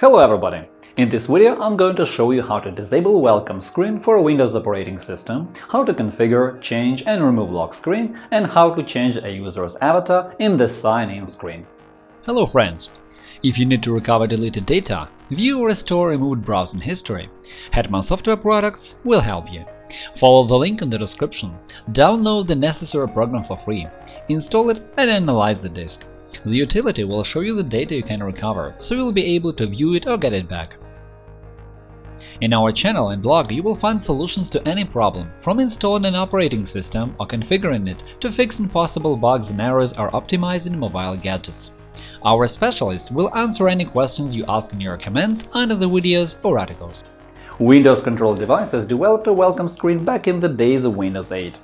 Hello everybody! In this video I'm going to show you how to disable welcome screen for Windows operating system, how to configure, change and remove lock screen, and how to change a user's avatar in the sign-in screen. Hello friends! If you need to recover deleted data, view or restore removed browsing history, Hetman Software Products will help you. Follow the link in the description, download the necessary program for free, install it and analyze the disk. The utility will show you the data you can recover, so you'll be able to view it or get it back. In our channel and blog you will find solutions to any problem, from installing an operating system or configuring it to fixing possible bugs and errors or optimizing mobile gadgets. Our specialists will answer any questions you ask in your comments under the videos or articles. Windows control devices developed a welcome screen back in the days of Windows 8.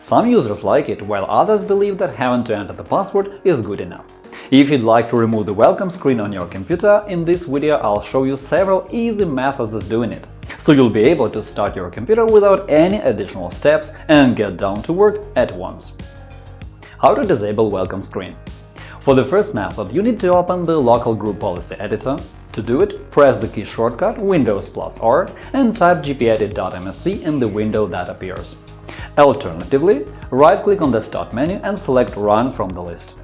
Some users like it, while others believe that having to enter the password is good enough. If you'd like to remove the welcome screen on your computer, in this video I'll show you several easy methods of doing it, so you'll be able to start your computer without any additional steps and get down to work at once. How to disable welcome screen For the first method, you need to open the local group policy editor. To do it, press the key shortcut Windows plus R and type gpedit.msc in the window that appears. Alternatively, right-click on the Start menu and select Run from the list.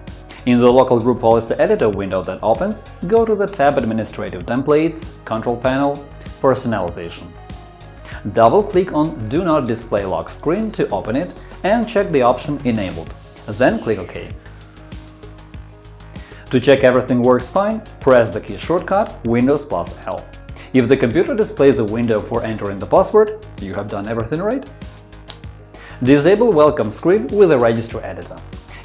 In the Local Group Policy Editor window that opens, go to the tab Administrative Templates, Control Panel, Personalization. Double-click on Do not display lock screen to open it and check the option Enabled. Then click OK. To check everything works fine, press the key shortcut Windows plus L. If the computer displays a window for entering the password, you have done everything right. Disable welcome screen with the Registry Editor.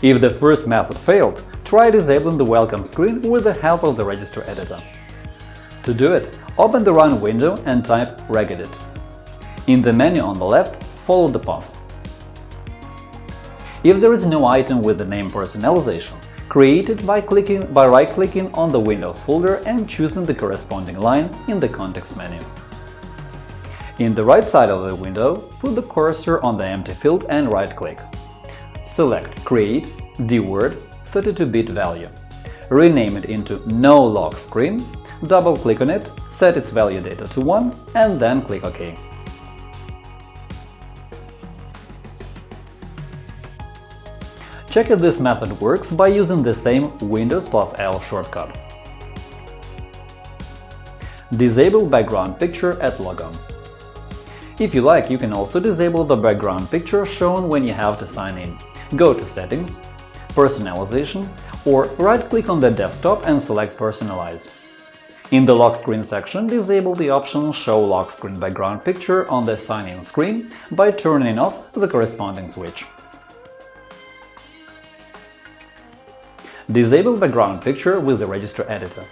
If the first method failed, try disabling the welcome screen with the help of the Registry Editor. To do it, open the Run window and type regedit. In the menu on the left, follow the path. If there is no item with the name Personalization, create it by, clicking, by right-clicking on the Windows folder and choosing the corresponding line in the context menu. In the right side of the window, put the cursor on the empty field and right-click. Select Create dword 32-bit value. Rename it into No Lock Screen, double-click on it, set its value data to 1, and then click OK. Check if this method works by using the same Windows plus L shortcut. Disable background picture at logon. If you like, you can also disable the background picture shown when you have to sign in. Go to Settings, Personalization, or right-click on the desktop and select Personalize. In the lock screen section, disable the option Show lock screen background picture on the sign-in screen by turning off the corresponding switch. Disable background picture with the register Editor.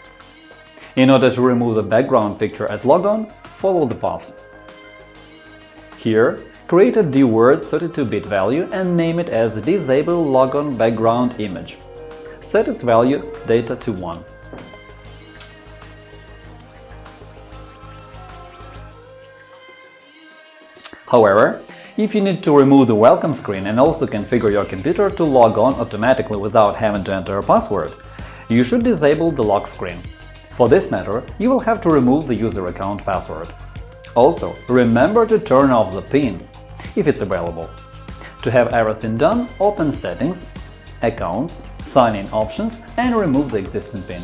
In order to remove the background picture at logon, follow the path. Here, create a dword 32-bit value and name it as Disable Logon Background Image. Set its value data to 1. However, if you need to remove the welcome screen and also configure your computer to log on automatically without having to enter a password, you should disable the lock screen. For this matter, you will have to remove the user account password. Also, remember to turn off the PIN, if it's available. To have everything done, open Settings, Accounts, Sign-in options and remove the existing PIN.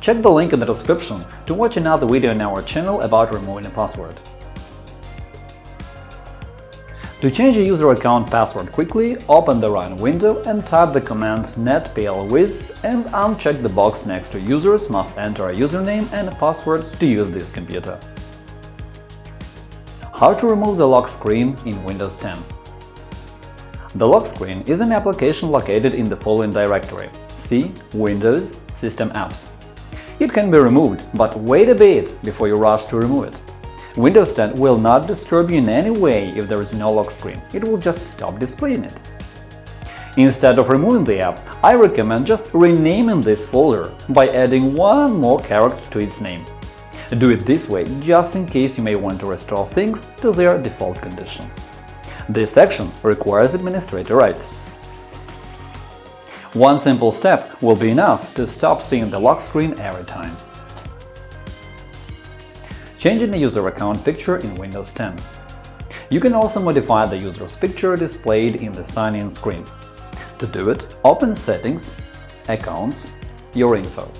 Check the link in the description to watch another video in our channel about removing a password. To change a user account password quickly, open the Run window and type the command netplwiz and uncheck the box next to Users must enter a username and a password to use this computer. How to remove the lock screen in Windows 10 The lock screen is an application located in the following directory C Windows System Apps. It can be removed, but wait a bit before you rush to remove it. Windows 10 will not disturb you in any way if there is no lock screen, it will just stop displaying it. Instead of removing the app, I recommend just renaming this folder by adding one more character to its name. Do it this way just in case you may want to restore things to their default condition. This action requires administrator rights. One simple step will be enough to stop seeing the lock screen every time. Changing the user account picture in Windows 10 You can also modify the user's picture displayed in the sign-in screen. To do it, open Settings, Accounts, Your info.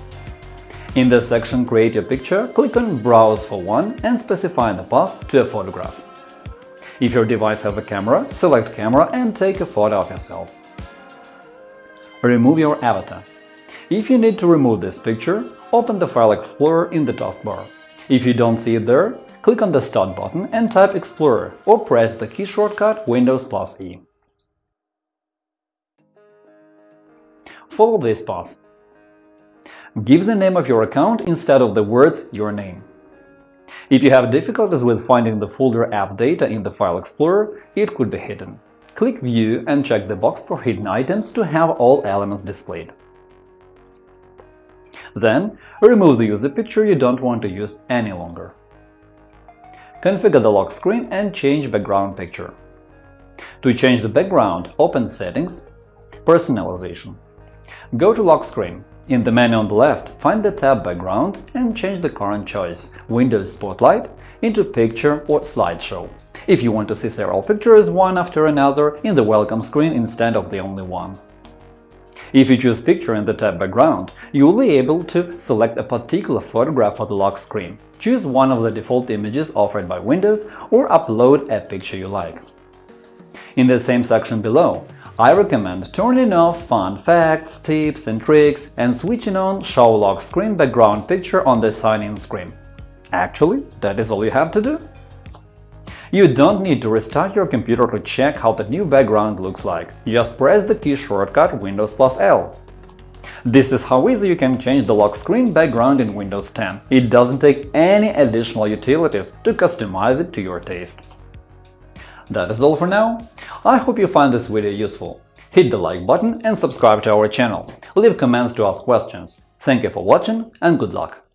In the section Create your picture, click on Browse for one and specify the path to a photograph. If your device has a camera, select Camera and take a photo of yourself. Remove your avatar. If you need to remove this picture, open the File Explorer in the taskbar. If you don't see it there, click on the Start button and type Explorer or press the key shortcut Windows plus E. Follow this path. Give the name of your account instead of the words your name. If you have difficulties with finding the folder app data in the File Explorer, it could be hidden. Click View and check the box for hidden items to have all elements displayed. Then, remove the user picture you don't want to use any longer. Configure the lock screen and change background picture. To change the background, open Settings, Personalization. Go to Lock Screen in the menu on the left, find the tab Background and change the current choice Windows Spotlight into Picture or Slideshow if you want to see several pictures one after another in the welcome screen instead of the only one. If you choose Picture in the tab Background, you will be able to select a particular photograph for the lock screen, choose one of the default images offered by Windows or upload a picture you like. In the same section below, I recommend turning off fun facts, tips and tricks and switching on Show Lock Screen background picture on the sign-in screen. Actually, that is all you have to do. You don't need to restart your computer to check how the new background looks like, just press the key shortcut Windows plus L. This is how easy you can change the lock screen background in Windows 10. It doesn't take any additional utilities to customize it to your taste. That is all for now. I hope you find this video useful. Hit the like button and subscribe to our channel. Leave comments to ask questions. Thank you for watching and good luck!